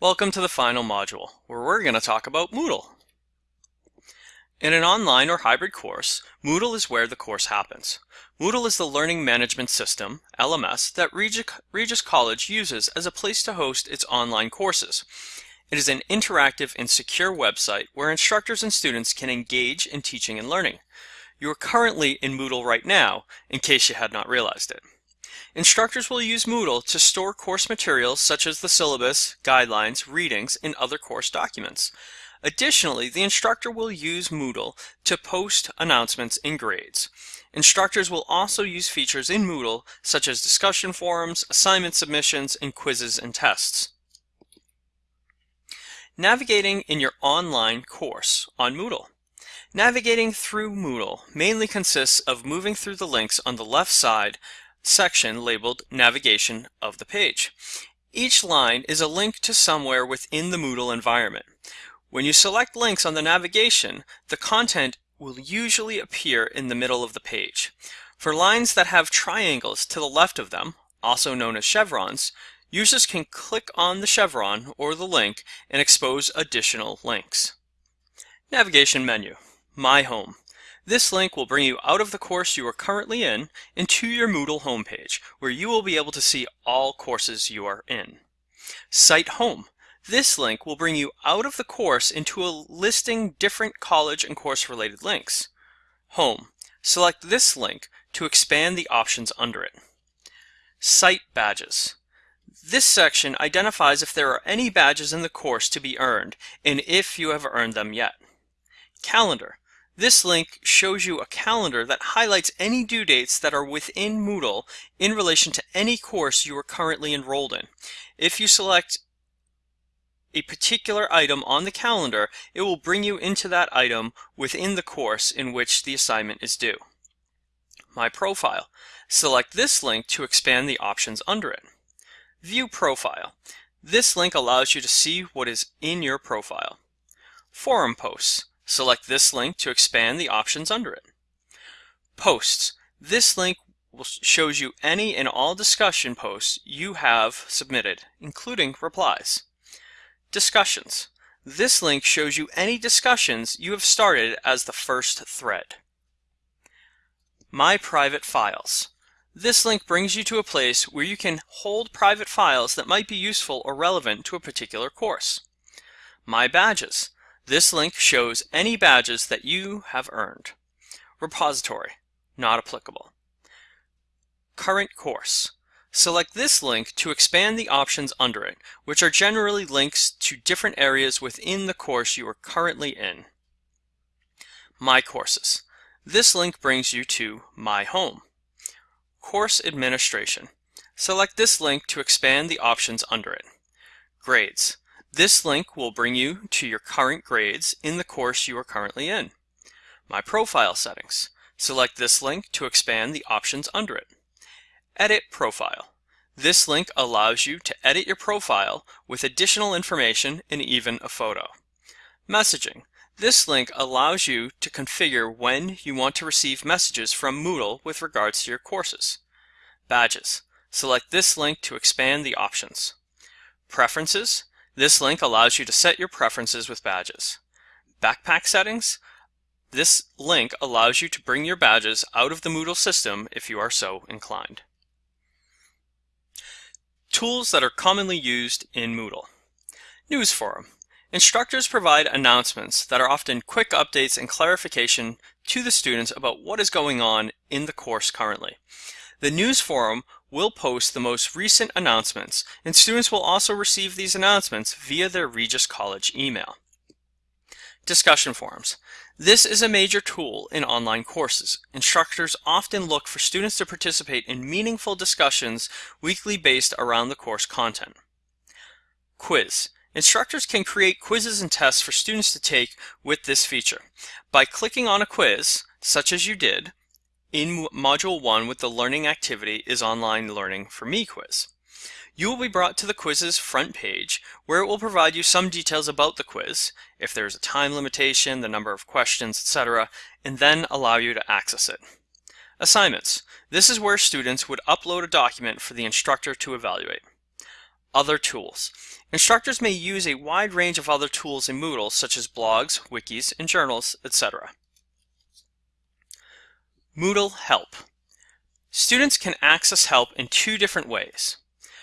Welcome to the final module, where we're going to talk about Moodle. In an online or hybrid course, Moodle is where the course happens. Moodle is the learning management system, LMS, that Regis, College uses as a place to host its online courses. It is an interactive and secure website where instructors and students can engage in teaching and learning. You are currently in Moodle right now, in case you had not realized it. Instructors will use Moodle to store course materials such as the syllabus, guidelines, readings, and other course documents. Additionally, the instructor will use Moodle to post announcements and grades. Instructors will also use features in Moodle such as discussion forums, assignment submissions, and quizzes and tests. Navigating in your online course on Moodle. Navigating through Moodle mainly consists of moving through the links on the left side section labeled Navigation of the page. Each line is a link to somewhere within the Moodle environment. When you select links on the navigation, the content will usually appear in the middle of the page. For lines that have triangles to the left of them, also known as chevrons, users can click on the chevron or the link and expose additional links. Navigation menu, My Home. This link will bring you out of the course you are currently in into your Moodle homepage, where you will be able to see all courses you are in. Site Home. This link will bring you out of the course into a listing different college and course related links. Home. Select this link to expand the options under it. Site Badges. This section identifies if there are any badges in the course to be earned and if you have earned them yet. Calendar. This link shows you a calendar that highlights any due dates that are within Moodle in relation to any course you are currently enrolled in. If you select a particular item on the calendar, it will bring you into that item within the course in which the assignment is due. My Profile. Select this link to expand the options under it. View Profile. This link allows you to see what is in your profile. Forum Posts. Select this link to expand the options under it. Posts. This link shows you any and all discussion posts you have submitted, including replies. Discussions. This link shows you any discussions you have started as the first thread. My Private Files. This link brings you to a place where you can hold private files that might be useful or relevant to a particular course. My Badges. This link shows any badges that you have earned. Repository, not applicable. Current course. Select this link to expand the options under it, which are generally links to different areas within the course you are currently in. My Courses. This link brings you to My Home. Course Administration. Select this link to expand the options under it. Grades. This link will bring you to your current grades in the course you are currently in. My Profile Settings. Select this link to expand the options under it. Edit Profile. This link allows you to edit your profile with additional information and even a photo. Messaging. This link allows you to configure when you want to receive messages from Moodle with regards to your courses. Badges. Select this link to expand the options. Preferences. This link allows you to set your preferences with badges. Backpack settings. This link allows you to bring your badges out of the Moodle system if you are so inclined. Tools that are commonly used in Moodle. News Forum. Instructors provide announcements that are often quick updates and clarification to the students about what is going on in the course currently. The news forum will post the most recent announcements, and students will also receive these announcements via their Regis College email. Discussion forums. This is a major tool in online courses. Instructors often look for students to participate in meaningful discussions weekly based around the course content. Quiz. Instructors can create quizzes and tests for students to take with this feature. By clicking on a quiz, such as you did, in Module 1 with the learning activity is Online Learning for Me quiz. You will be brought to the quiz's front page where it will provide you some details about the quiz, if there is a time limitation, the number of questions, etc., and then allow you to access it. Assignments. This is where students would upload a document for the instructor to evaluate. other tools. Instructors may use a wide range of other tools in Moodle, such as blogs, wikis, and journals, etc. Moodle Help. Students can access help in two different ways.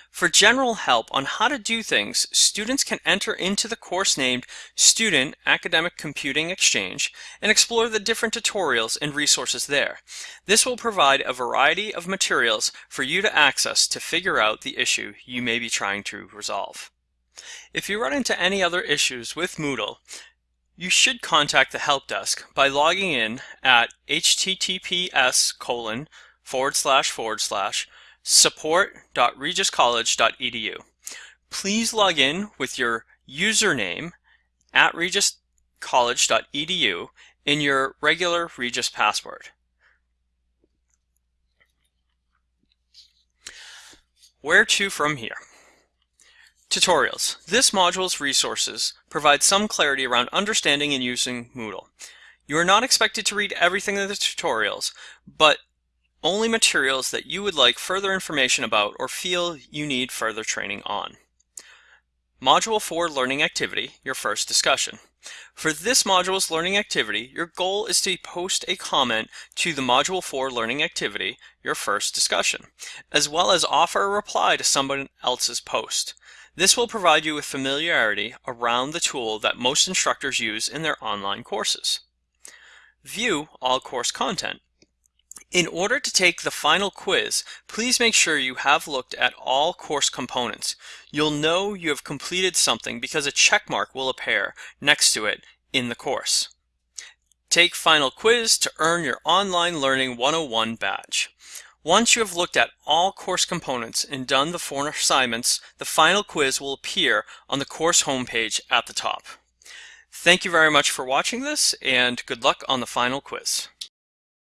For general help on how to do things, students can enter into the course named Student Academic Computing Exchange and explore the different tutorials and resources there. This will provide a variety of materials for you to access to figure out the issue you may be trying to resolve. If you run into any other issues with Moodle, you should contact the help desk by logging in at https colon forward slash forward slash support.regiscollege.edu. Please log in with your username at regiscollege.edu in your regular Regis password. Where to from here? Tutorials. This module's resources provide some clarity around understanding and using Moodle. You are not expected to read everything in the tutorials, but only materials that you would like further information about or feel you need further training on. Module 4 Learning Activity, your first discussion. For this module's learning activity, your goal is to post a comment to the Module 4 Learning Activity, your first discussion, as well as offer a reply to someone else's post. This will provide you with familiarity around the tool that most instructors use in their online courses. View all course content. In order to take the final quiz, please make sure you have looked at all course components. You'll know you have completed something because a check mark will appear next to it in the course. Take final quiz to earn your Online Learning 101 badge. Once you have looked at all course components and done the four assignments, the final quiz will appear on the course homepage at the top. Thank you very much for watching this and good luck on the final quiz.